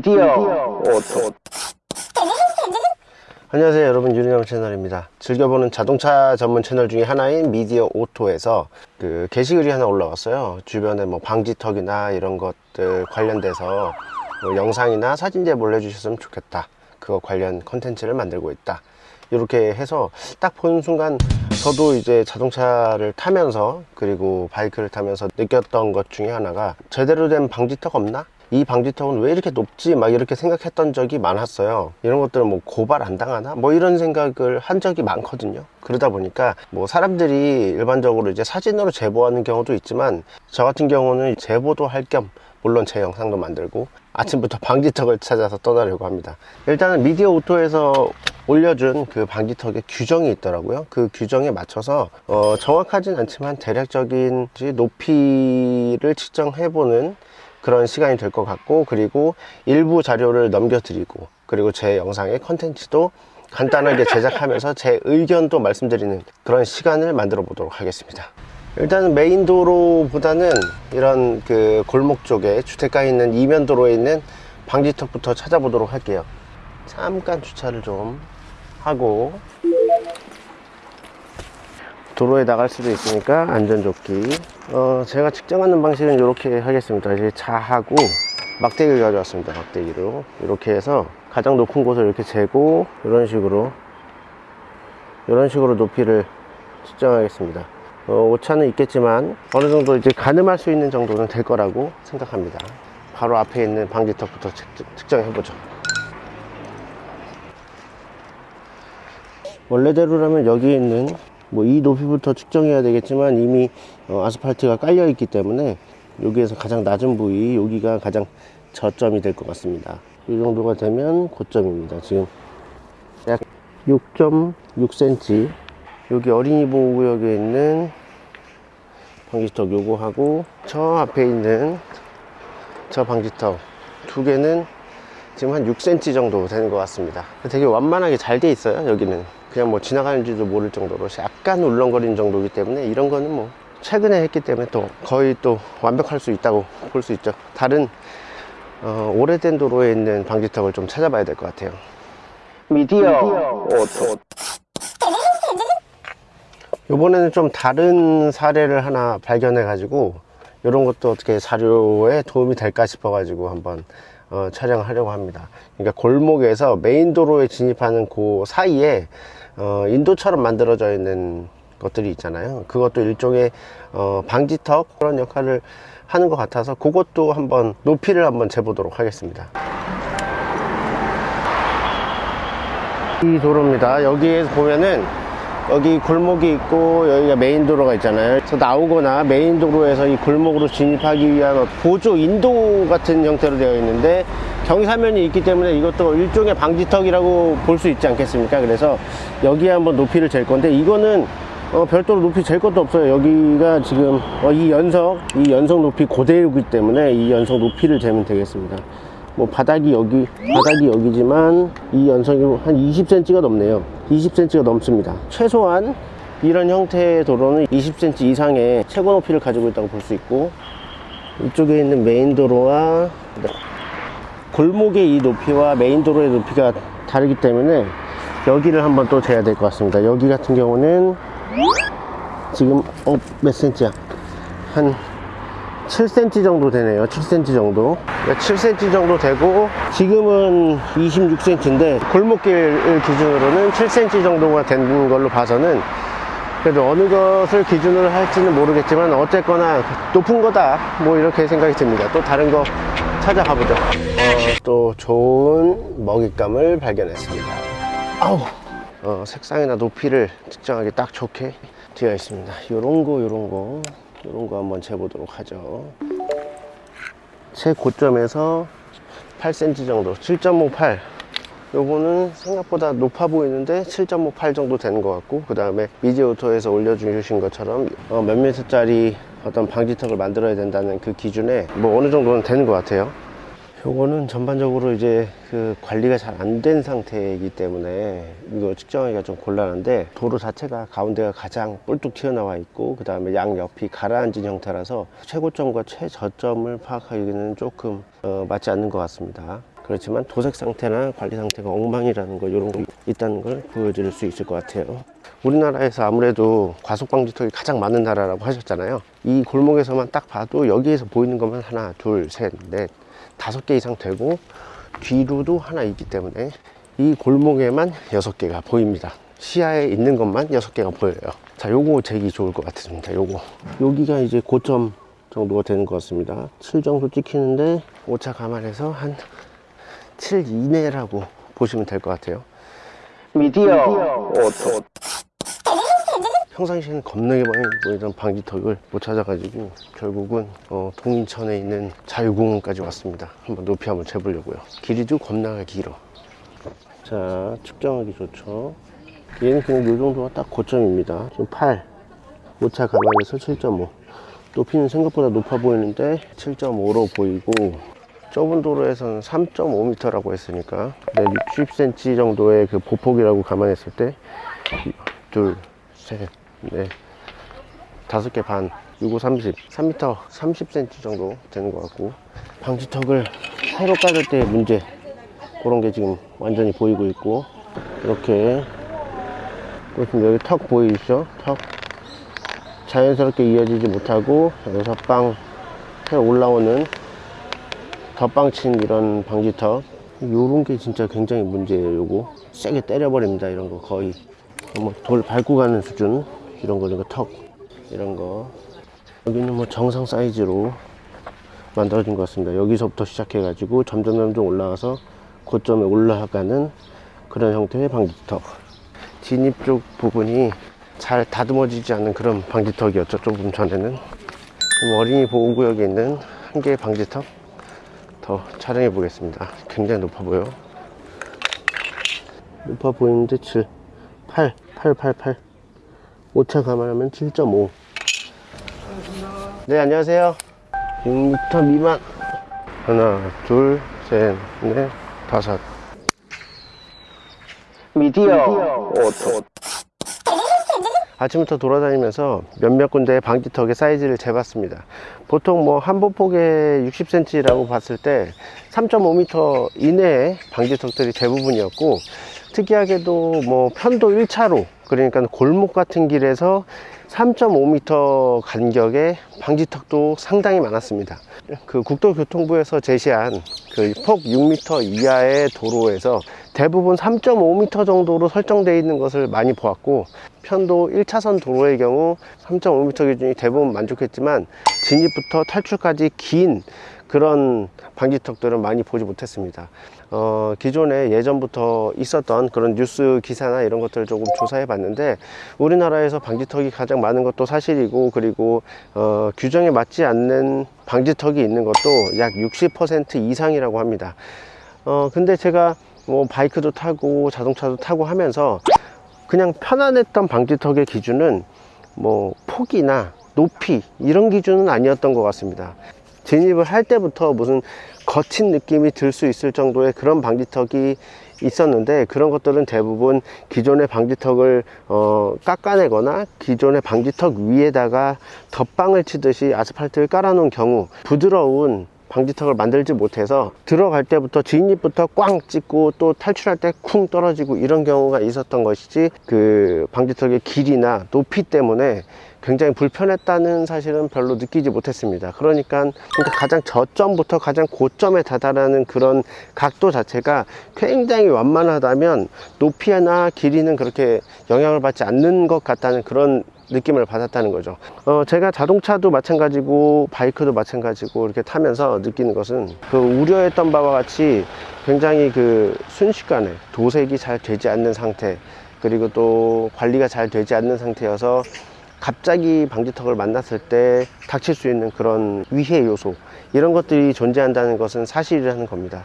미디어. 오토 안녕하세요 여러분. 유리남 채널입니다. 즐겨보는 자동차 전문 채널 중에 하나인 미디어 오토에서 그 게시글이 하나 올라왔어요. 주변에 뭐 방지턱이나 이런 것들 관련돼서 뭐 영상이나 사진 제보를 해주셨으면 좋겠다. 그거 관련 컨텐츠를 만들고 있다. 이렇게 해서 딱 보는 순간 저도 이제 자동차를 타면서 그리고 바이크를 타면서 느꼈던 것 중에 하나가 제대로 된 방지턱 없나? 이 방지턱은 왜 이렇게 높지? 막 이렇게 생각했던 적이 많았어요. 이런 것들은 뭐 고발 안 당하나? 뭐 이런 생각을 한 적이 많거든요. 그러다 보니까 뭐 사람들이 일반적으로 이제 사진으로 제보하는 경우도 있지만 저 같은 경우는 제보도 할 겸 물론 제 영상도 만들고 아침부터 방지턱을 찾아서 떠나려고 합니다. 일단은 미디어 오토에서 올려준 그 방지턱에 규정이 있더라고요. 그 규정에 맞춰서 어, 정확하진 않지만 대략적인 높이를 측정해보는 그런 시간이 될 것 같고 그리고 일부 자료를 넘겨드리고 그리고 제 영상의 컨텐츠도 간단하게 제작하면서 제 의견도 말씀드리는 그런 시간을 만들어 보도록 하겠습니다. 일단은 메인 도로보다는 이런 그 골목 쪽에 주택가에 있는 이면 도로에 있는 방지턱부터 찾아보도록 할게요. 잠깐 주차를 좀 하고 도로에 나갈 수도 있으니까 안전조끼. 어, 제가 측정하는 방식은 이렇게 하겠습니다. 이제 자하고 막대기를 가져왔습니다. 막대기로. 이렇게 해서 가장 높은 곳을 이렇게 재고 이런 식으로 이런 식으로 높이를 측정하겠습니다. 어, 오차는 있겠지만 어느 정도 이제 가늠할 수 있는 정도는 될 거라고 생각합니다. 바로 앞에 있는 방지턱부터 측정해 보죠. 원래대로라면 여기에 있는 뭐 이 높이부터 측정해야 되겠지만 이미 어, 아스팔트가 깔려 있기 때문에 여기에서 가장 낮은 부위 여기가 가장 저점이 될 것 같습니다. 이 정도가 되면 고점입니다 지금. 약 6.6cm 여기 어린이 보호구역에 있는 방지턱 요거 하고 저 앞에 있는 저 방지턱 두 개는 지금 한 6cm 정도 되는 것 같습니다. 되게 완만하게 잘 돼 있어요 여기는 그냥 뭐 지나가는지도 모를 정도로 약간 울렁거리는 정도이기 때문에 이런 거는 뭐 최근에 했기 때문에 또 거의 또 완벽할 수 있다고 볼 수 있죠. 다른 어, 오래된 도로에 있는 방지턱을 좀 찾아봐야 될 것 같아요. 미디어. 오토 이번에는 좀 다른 사례를 하나 발견해 가지고 이런 것도 어떻게 자료에 도움이 될까 싶어 가지고 한번 어, 촬영을 하려고 합니다. 그러니까 골목에서 메인 도로에 진입하는 그 사이에 어, 인도처럼 만들어져 있는 것들이 있잖아요. 그것도 일종의 어, 방지턱 그런 역할을 하는 것 같아서 그것도 한번 높이를 한번 재보도록 하겠습니다. 이 도로입니다. 여기에 보면은 여기 골목이 있고 여기가 메인 도로가 있잖아요. 그래서 나오거나 메인 도로에서 이 골목으로 진입하기 위한 보조 인도 같은 형태로 되어 있는데 경사면이 있기 때문에 이것도 일종의 방지턱이라고 볼 수 있지 않겠습니까? 그래서 여기에 한번 높이를 잴 건데 이거는 어, 별도로 높이 잴 것도 없어요. 여기가 지금 어, 이 연석 이 연석 높이 그대로이기 때문에 이 연석 높이를 재면 되겠습니다. 뭐 바닥이 여기 바닥이 여기지만 이 연석이 한 20cm가 넘네요. 20cm가 넘습니다. 최소한 이런 형태의 도로는 20cm 이상의 최고 높이를 가지고 있다고 볼 수 있고 이쪽에 있는 메인 도로와 골목의 이 높이와 메인 도로의 높이가 다르기 때문에 여기를 한번 또 재야 될 것 같습니다. 여기 같은 경우는 지금 어, 몇 센치야? 한 7cm 정도 되네요. 7cm 정도. 7cm 정도 되고 지금은 26cm인데 골목길 기준으로는 7cm 정도가 된 걸로 봐서는 그래도 어느 것을 기준으로 할지는 모르겠지만 어쨌거나 높은 거다. 뭐 이렇게 생각이 듭니다. 또 다른 거 찾아가 보죠. 어, 또 좋은 먹잇감을 발견했습니다. 아우 어, 색상이나 높이를 측정하기 딱 좋게 되어 있습니다. 요런 거 요런 거 이런 거 한번 재보도록 하죠. 최고점에서 8cm 정도 7.58 요거는 생각보다 높아 보이는데 7.58 정도 되는 것 같고 그 다음에 미디오토에서 올려주신 것처럼 어, 몇 미터짜리 어떤 방지턱을 만들어야 된다는 그 기준에 뭐 어느 정도는 되는 것 같아요. 요거는 전반적으로 이제 그 관리가 잘 안 된 상태이기 때문에 이거 측정하기가 좀 곤란한데 도로 자체가 가운데가 가장 뿔뚝 튀어나와 있고 그 다음에 양옆이 가라앉은 형태라서 최고점과 최저점을 파악하기는 조금 어, 맞지 않는 것 같습니다 그렇지만 도색 상태나 관리 상태가 엉망이라는 거 이런 거 있다는 걸 보여드릴 수 있을 것 같아요. 우리나라에서 아무래도 과속방지턱이 가장 많은 나라라고 하셨잖아요. 이 골목에서만 딱 봐도 여기에서 보이는 것만 하나 둘셋넷 다섯 개 이상 되고 뒤로도 하나 있기 때문에 이 골목에만 여섯 개가 보입니다. 시야에 있는 것만 여섯 개가 보여요. 자 요거 제기 좋을 것 같습니다 요거. 여기가 이제 고점 정도가 되는 것 같습니다. 7 정도 찍히는데 오차 감안해서 한 7 이내라고 보시면 될 것 같아요. 미디어. 오토 평상시에는 겁나게 많이 보이던 방지턱을 못 찾아가지고 결국은 어, 동인천에 있는 자유공원까지 왔습니다. 한번 높이 한번 재보려고요. 길이도 겁나게 길어. 자 측정하기 좋죠. 얘는 그냥 이 정도가 딱 고점입니다. 지금 8 오차 감안해서 7.5 높이는 생각보다 높아 보이는데 7.5로 보이고 좁은 도로에서는 3.5m라고 했으니까 네, 60cm 정도의 그 보폭이라고 감안했을 때 둘, 셋, 넷, 다섯 개 반, 6, 5, 30, 3m, 30cm 정도 되는 것 같고 방지턱을 새로 깔을 때 문제 그런 게 지금 완전히 보이고 있고 이렇게 보시면 여기 턱 보이시죠? 턱 자연스럽게 이어지지 못하고 여기서 빵 새로 올라오는 덧빵친 이런 방지턱. 요런 게 진짜 굉장히 문제예요 요거 세게 때려버립니다 이런 거 거의. 뭐 돌 밟고 가는 수준 이런 거 이런 거턱 이런 거. 여기는 뭐 정상 사이즈로 만들어진 것 같습니다. 여기서부터 시작해 가지고 점점 점점 올라가서 고점에 올라가는 그런 형태의 방지턱. 진입 쪽 부분이 잘 다듬어지지 않는 그런 방지턱이었죠 조금 전에는. 어린이 보호구역에 있는 한 개의 방지턱 더 촬영해 보겠습니다. 굉장히 높아 보여. 높아 보이는데 7 8 8 8 8 오차 감안하면 7.5네 안녕하세요. 6m 미만. 하나 둘셋넷 다섯. 미디어. 오토 아침부터 돌아다니면서 몇몇 군데의 방지턱의 사이즈를 재봤습니다. 보통 뭐 한보폭에 60cm라고 봤을 때 3.5m 이내의 방지턱들이 대부분이었고 특이하게도 뭐 편도 1차로 그러니까 골목 같은 길에서 3.5m 간격의 방지턱도 상당히 많았습니다. 그 국토교통부에서 제시한 그 폭 6m 이하의 도로에서 대부분 3.5m 정도로 설정되어 있는 것을 많이 보았고 편도 1차선 도로의 경우 3.5m 기준이 대부분 만족했지만 진입부터 탈출까지 긴 그런 방지턱들은 많이 보지 못했습니다. 어, 기존에 예전부터 있었던 그런 뉴스 기사나 이런 것들을 조금 조사해 봤는데 우리나라에서 방지턱이 가장 많은 것도 사실이고 그리고 어, 규정에 맞지 않는 방지턱이 있는 것도 약 60% 이상이라고 합니다. 어, 근데 제가 뭐 바이크도 타고 자동차도 타고 하면서 그냥 편안했던 방지턱의 기준은 뭐 폭이나 높이 이런 기준은 아니었던 것 같습니다. 진입을 할 때부터 무슨 거친 느낌이 들 수 있을 정도의 그런 방지턱이 있었는데 그런 것들은 대부분 기존의 방지턱을 어, 깎아내거나 기존의 방지턱 위에다가 덧방을 치듯이 아스팔트를 깔아 놓은 경우 부드러운 방지턱을 만들지 못해서 들어갈 때부터 진입부터 꽝 찍고 또 탈출할 때 쿵 떨어지고 이런 경우가 있었던 것이지 그 방지턱의 길이나 높이 때문에 굉장히 불편했다는 사실은 별로 느끼지 못했습니다. 그러니까, 그러니까 가장 저점부터 가장 고점에 다다르는 그런 각도 자체가 굉장히 완만하다면 높이나 길이는 그렇게 영향을 받지 않는 것 같다는 그런 느낌을 받았다는 거죠. 어, 제가 자동차도 마찬가지고 바이크도 마찬가지고 이렇게 타면서 느끼는 것은 그 우려했던 바와 같이 굉장히 그 순식간에 도색이 잘 되지 않는 상태 그리고 또 관리가 잘 되지 않는 상태여서 갑자기 방지턱을 만났을 때 닥칠 수 있는 그런 위해 요소 이런 것들이 존재한다는 것은 사실이라는 겁니다.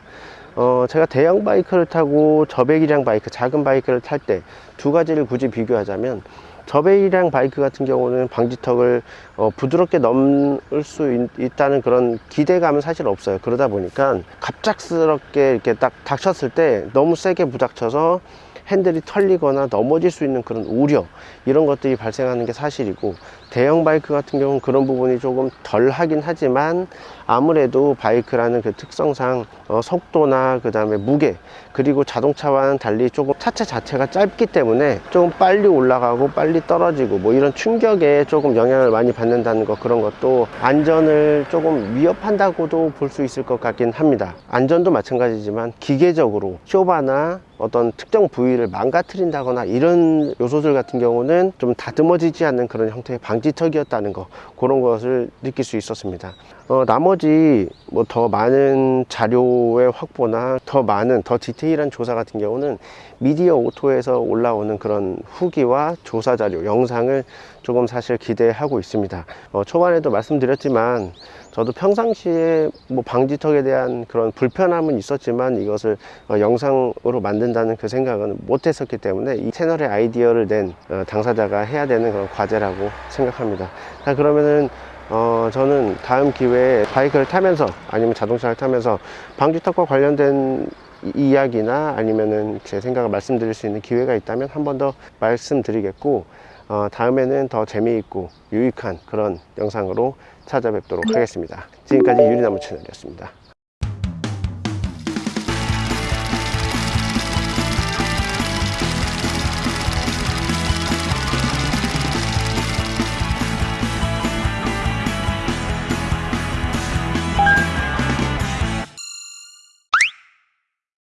어, 제가 대형 바이크를 타고 저배기량 바이크 작은 바이크를 탈 때 두 가지를 굳이 비교하자면 저배기량 바이크 같은 경우는 방지턱을 어, 부드럽게 넘을 수 있, 다는 그런 기대감은 사실 없어요. 그러다 보니까 갑작스럽게 이렇게 딱 닥쳤을 때 너무 세게 부닥쳐서 핸들이 털리거나 넘어질 수 있는 그런 우려 이런 것들이 발생하는 게 사실이고 대형 바이크 같은 경우는 그런 부분이 조금 덜 하긴 하지만 아무래도 바이크라는 그 특성상 어, 속도나 그 다음에 무게 그리고 자동차와는 달리 조금 차체 자체가 짧기 때문에 조금 빨리 올라가고 빨리 떨어지고 뭐 이런 충격에 조금 영향을 많이 받는다는 거 그런 것도 안전을 조금 위협한다고도 볼 수 있을 것 같긴 합니다. 안전도 마찬가지지만 기계적으로 쇼바나 어떤 특정 부위를 망가뜨린다거나 이런 요소들 같은 경우는 좀 다듬어지지 않는 그런 형태의 방지 턱이었다는 거 그런 것을 느낄 수 있었습니다. 어, 나머지 뭐 더 많은 자료의 확보나 더 많은 더 디테일한 조사 같은 경우는 미디어 오토에서 올라오는 그런 후기와 조사 자료 영상을 조금 사실 기대하고 있습니다. 어, 초반에도 말씀드렸지만 저도 평상시에 뭐 방지턱에 대한 그런 불편함은 있었지만 이것을 어, 영상으로 만든다는 그 생각은 못 했었기 때문에 이 채널의 아이디어를 낸 어, 당사자가 해야 되는 그런 과제라고 생각합니다. 자 그러면은 어, 저는 다음 기회에 바이크를 타면서 아니면 자동차를 타면서 방지턱과 관련된 이- 이야기나 아니면은 제 생각을 말씀드릴 수 있는 기회가 있다면 한 번 더 말씀드리겠고 어, 다음에는 더 재미있고 유익한 그런 영상으로 찾아뵙도록 하겠습니다. 지금까지 유리나무 채널이었습니다.